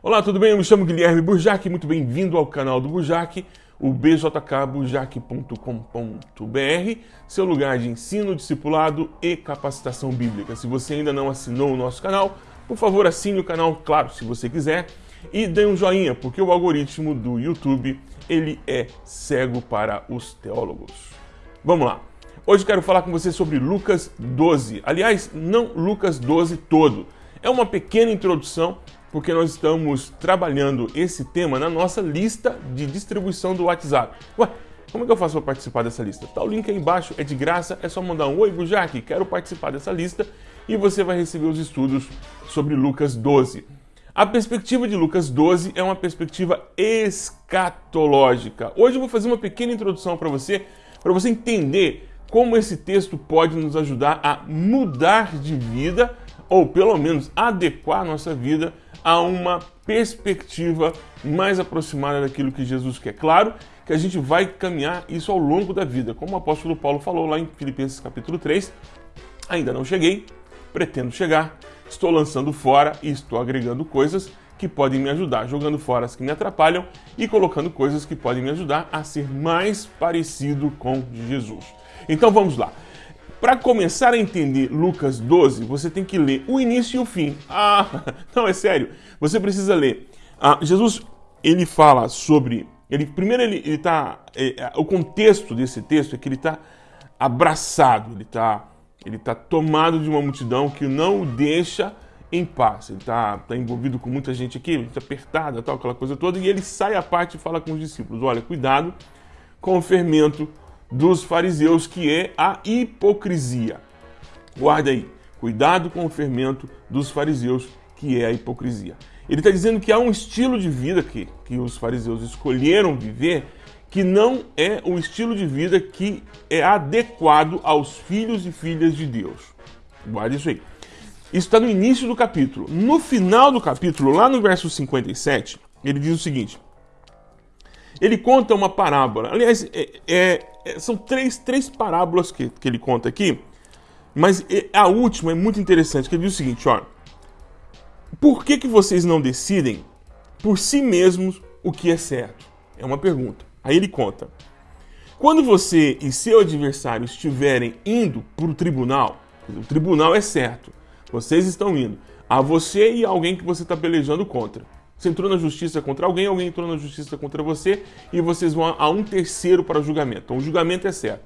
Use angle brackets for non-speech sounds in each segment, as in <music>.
Olá, tudo bem? Eu me chamo Guilherme Burjac, muito bem-vindo ao canal do Burjac, o bjkburjac.com.br, seu lugar de ensino, discipulado e capacitação bíblica. Se você ainda não assinou o nosso canal, por favor assine o canal, claro, se você quiser, e dê um joinha, porque o algoritmo do YouTube, ele é cego para os teólogos. Vamos lá. Hoje quero falar com você sobre Lucas 12. Aliás, não Lucas 12 todo. É uma pequena introdução porque nós estamos trabalhando esse tema na nossa lista de distribuição do WhatsApp. Ué, como é que eu faço para participar dessa lista? Tá o link aí embaixo, é de graça, é só mandar um Oi, Bujac, quero participar dessa lista e você vai receber os estudos sobre Lucas 12. A perspectiva de Lucas 12 é uma perspectiva escatológica. Hoje eu vou fazer uma pequena introdução para você, para você entender como esse texto pode nos ajudar a mudar de vida ou pelo menos adequar a nossa vida a uma perspectiva mais aproximada daquilo que Jesus quer. Claro que a gente vai caminhar isso ao longo da vida, como o apóstolo Paulo falou lá em Filipenses capítulo 3. Ainda não cheguei, pretendo chegar, estou lançando fora e estou agregando coisas que podem me ajudar, jogando fora as que me atrapalham e colocando coisas que podem me ajudar a ser mais parecido com Jesus. Então vamos lá. Para começar a entender Lucas 12, você tem que ler o início e o fim. Ah, <laughs> não, é sério. Você precisa ler. Ah, Jesus, ele fala sobre... Ele, primeiro, ele está... É, é, o contexto desse texto é que ele está abraçado, ele está ele tá tomado de uma multidão que não o deixa em paz. Ele está tá envolvido com muita gente aqui, está apertada, tal, aquela coisa toda, e ele sai à parte e fala com os discípulos: olha, cuidado com o fermento dos fariseus, que é a hipocrisia. Guarda aí, cuidado com o fermento dos fariseus, que é a hipocrisia. Ele está dizendo que há um estilo de vida que, que os fariseus escolheram viver que não é o estilo de vida que é adequado aos filhos e filhas de Deus. Guarda isso aí. Isso está no início do capítulo. No final do capítulo, lá no verso 57, ele diz o seguinte: ele conta uma parábola. Aliás, é, é, são três, três parábolas que, que ele conta aqui, mas é, a última é muito interessante, que ele diz o seguinte, ó. Por que, que vocês não decidem por si mesmos o que é certo? É uma pergunta. Aí ele conta. Quando você e seu adversário estiverem indo para o tribunal, o tribunal é certo, vocês estão indo, a você e alguém que você está pelejando contra. Você entrou na justiça contra alguém, alguém entrou na justiça contra você e vocês vão a um terceiro para julgamento. Então o julgamento é certo.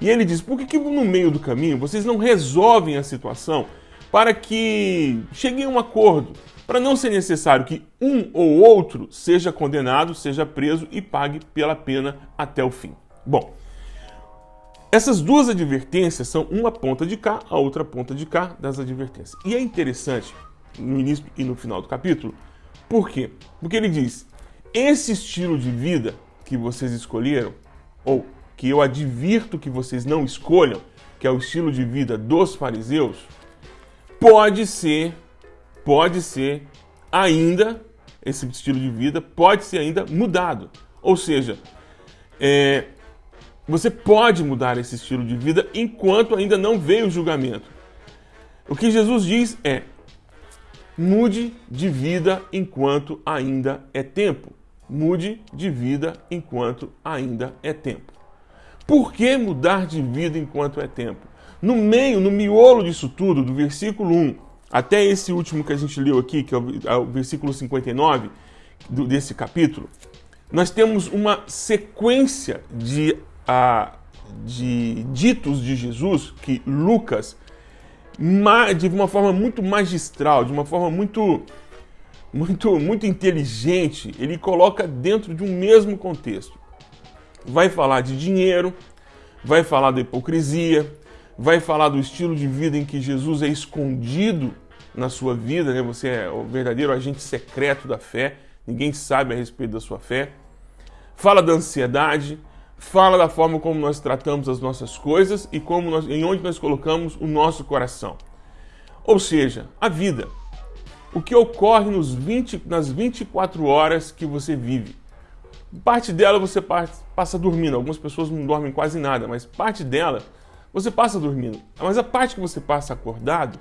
E ele diz: por que, que no meio do caminho vocês não resolvem a situação para que cheguem a um acordo? Para não ser necessário que um ou outro seja condenado, seja preso e pague pela pena até o fim. Bom, essas duas advertências são uma ponta de cá, a outra ponta de cá das advertências. E é interessante, no início e no final do capítulo, por quê? Porque ele diz: esse estilo de vida que vocês escolheram, ou que eu advirto que vocês não escolham, que é o estilo de vida dos fariseus, pode ser, pode ser ainda, esse estilo de vida pode ser ainda mudado. Ou seja, é, você pode mudar esse estilo de vida enquanto ainda não veio o julgamento. O que Jesus diz é: Mude de vida enquanto ainda é tempo. Mude de vida enquanto ainda é tempo. Por que mudar de vida enquanto é tempo? No meio, no miolo disso tudo, do versículo 1 até esse último que a gente leu aqui, que é o, é versículo 59 do, desse capítulo, nós temos uma sequência de, uh, de ditos de Jesus que Lucas de uma forma muito magistral, de uma forma muito, muito, muito inteligente, ele coloca dentro de um mesmo contexto. Vai falar de dinheiro, vai falar da hipocrisia, vai falar do estilo de vida em que Jesus é escondido na sua vida, né? Você é o verdadeiro agente secreto da fé, ninguém sabe a respeito da sua fé. Fala da ansiedade, fala da forma como nós tratamos as nossas coisas e como nós, em onde nós colocamos o nosso coração. Ou seja, a vida. O que ocorre nos 20, nas 24 horas que você vive. Parte dela você passa dormindo. Algumas pessoas não dormem quase nada, mas parte dela você passa dormindo. Mas a parte que você passa acordado,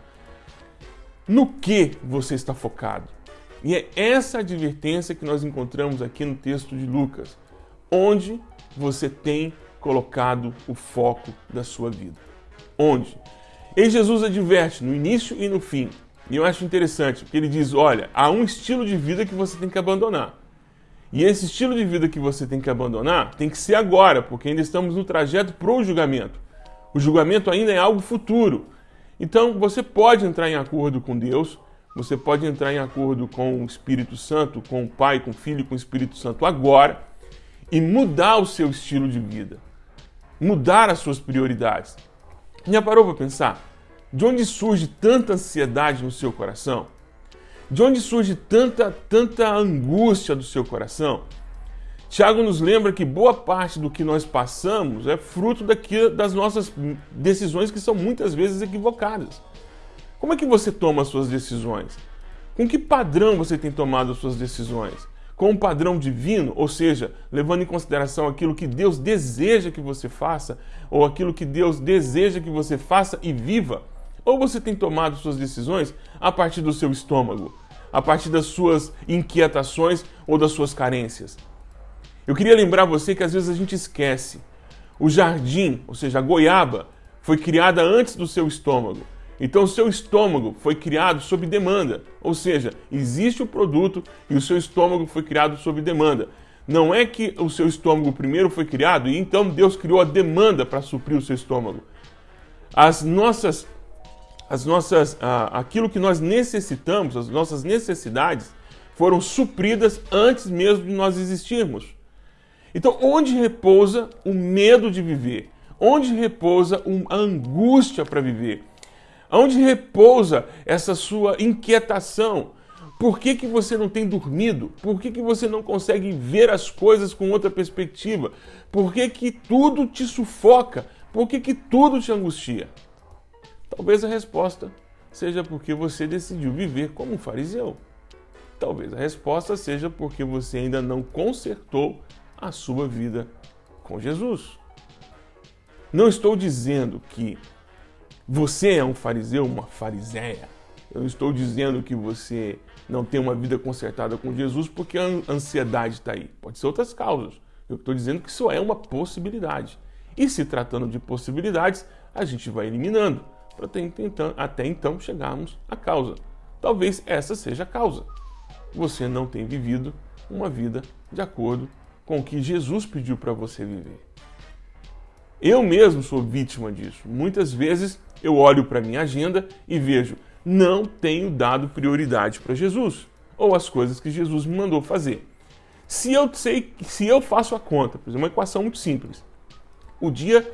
no que você está focado? E é essa advertência que nós encontramos aqui no texto de Lucas. Onde você tem colocado o foco da sua vida? Onde? E Jesus adverte no início e no fim. E eu acho interessante, porque ele diz: olha, há um estilo de vida que você tem que abandonar. E esse estilo de vida que você tem que abandonar tem que ser agora, porque ainda estamos no trajeto para o julgamento. O julgamento ainda é algo futuro. Então você pode entrar em acordo com Deus, você pode entrar em acordo com o Espírito Santo, com o Pai, com o Filho, com o Espírito Santo agora e mudar o seu estilo de vida, mudar as suas prioridades. Já parou para pensar? De onde surge tanta ansiedade no seu coração? De onde surge tanta, tanta angústia do seu coração? Tiago nos lembra que boa parte do que nós passamos é fruto daqui, das nossas decisões que são muitas vezes equivocadas. Como é que você toma as suas decisões? Com que padrão você tem tomado as suas decisões? Com um padrão divino, ou seja, levando em consideração aquilo que Deus deseja que você faça, ou aquilo que Deus deseja que você faça e viva? Ou você tem tomado suas decisões a partir do seu estômago, a partir das suas inquietações ou das suas carências? Eu queria lembrar você que às vezes a gente esquece. O jardim, ou seja, a goiaba, foi criada antes do seu estômago. Então, seu estômago foi criado sob demanda, ou seja, existe o produto e o seu estômago foi criado sob demanda. Não é que o seu estômago primeiro foi criado e então Deus criou a demanda para suprir o seu estômago. As nossas as nossas, ah, aquilo que nós necessitamos, as nossas necessidades, foram supridas antes mesmo de nós existirmos. Então, onde repousa o medo de viver? Onde repousa a angústia para viver? Onde repousa essa sua inquietação? Por que, que você não tem dormido? Por que, que você não consegue ver as coisas com outra perspectiva? Por que, que tudo te sufoca? Por que, que tudo te angustia? Talvez a resposta seja porque você decidiu viver como um fariseu. Talvez a resposta seja porque você ainda não consertou a sua vida com Jesus. Não estou dizendo que você é um fariseu, uma fariseia. Eu não estou dizendo que você não tem uma vida consertada com Jesus porque a ansiedade está aí. Pode ser outras causas. Eu estou dizendo que isso é uma possibilidade. E se tratando de possibilidades, a gente vai eliminando para até então chegarmos à causa. Talvez essa seja a causa. Você não tem vivido uma vida de acordo com o que Jesus pediu para você viver. Eu mesmo sou vítima disso. Muitas vezes eu olho para minha agenda e vejo, não tenho dado prioridade para Jesus ou as coisas que Jesus me mandou fazer. Se eu sei, se eu faço a conta, por exemplo, uma equação muito simples. O dia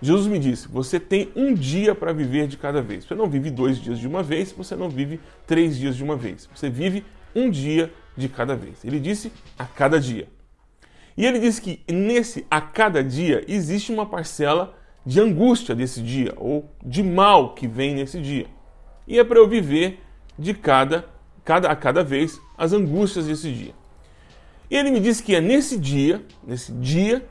Jesus me disse: você tem um dia para viver de cada vez. Você não vive dois dias de uma vez, você não vive três dias de uma vez. Você vive um dia de cada vez. Ele disse a cada dia. E ele disse que nesse a cada dia existe uma parcela de angústia desse dia, ou de mal que vem nesse dia. E é para eu viver de cada, cada a cada vez as angústias desse dia. E ele me disse que é nesse dia, nesse dia,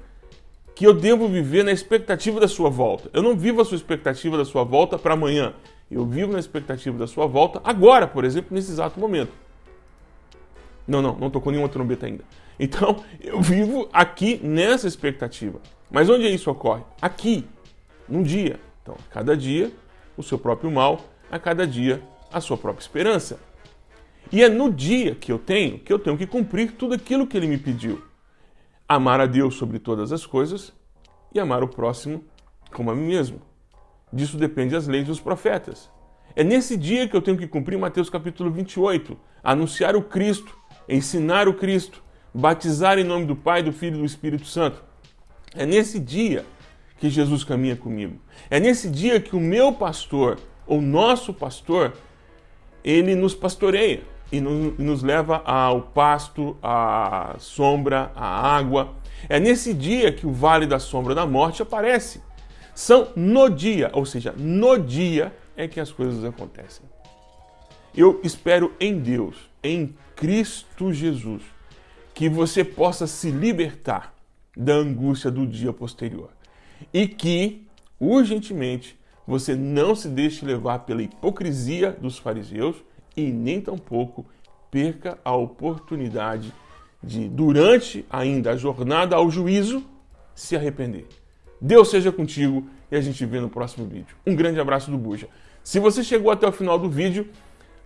que eu devo viver na expectativa da sua volta. Eu não vivo a sua expectativa da sua volta para amanhã. Eu vivo na expectativa da sua volta agora, por exemplo, nesse exato momento. Não, não, não tocou nenhuma trombeta ainda. Então, <laughs> eu vivo aqui nessa expectativa. Mas onde isso ocorre? Aqui, num dia. Então, a cada dia, o seu próprio mal, a cada dia, a sua própria esperança. E é no dia que eu tenho que eu tenho que cumprir tudo aquilo que ele me pediu amar a Deus sobre todas as coisas e amar o próximo como a mim mesmo. Disso depende as leis dos profetas. É nesse dia que eu tenho que cumprir Mateus capítulo 28, anunciar o Cristo, ensinar o Cristo, batizar em nome do Pai, do Filho e do Espírito Santo. É nesse dia que Jesus caminha comigo. É nesse dia que o meu pastor, ou nosso pastor, ele nos pastoreia e nos leva ao pasto, à sombra, à água. É nesse dia que o vale da sombra da morte aparece. São no dia, ou seja, no dia é que as coisas acontecem. Eu espero em Deus, em Cristo Jesus, que você possa se libertar da angústia do dia posterior e que, urgentemente, você não se deixe levar pela hipocrisia dos fariseus e nem tampouco perca a oportunidade de, durante ainda a jornada ao juízo, se arrepender. Deus seja contigo e a gente vê no próximo vídeo. Um grande abraço do Buja. Se você chegou até o final do vídeo,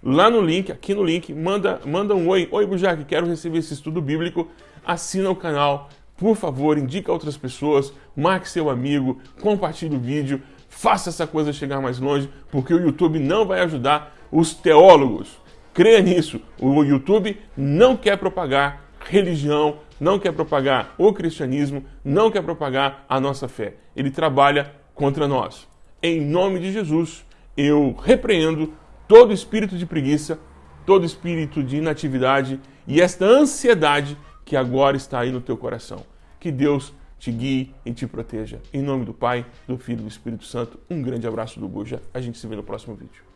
lá no link, aqui no link, manda, manda um oi. Oi, Bujac, quero receber esse estudo bíblico. Assina o canal, por favor, indica outras pessoas, marque seu amigo, compartilhe o vídeo, faça essa coisa chegar mais longe, porque o YouTube não vai ajudar os teólogos. Creia nisso, o YouTube não quer propagar religião, não quer propagar o cristianismo, não quer propagar a nossa fé. Ele trabalha contra nós. Em nome de Jesus, eu repreendo todo espírito de preguiça, todo espírito de inatividade e esta ansiedade que agora está aí no teu coração. Que Deus te guie e te proteja. Em nome do Pai, do Filho e do Espírito Santo, um grande abraço do Buja. A gente se vê no próximo vídeo.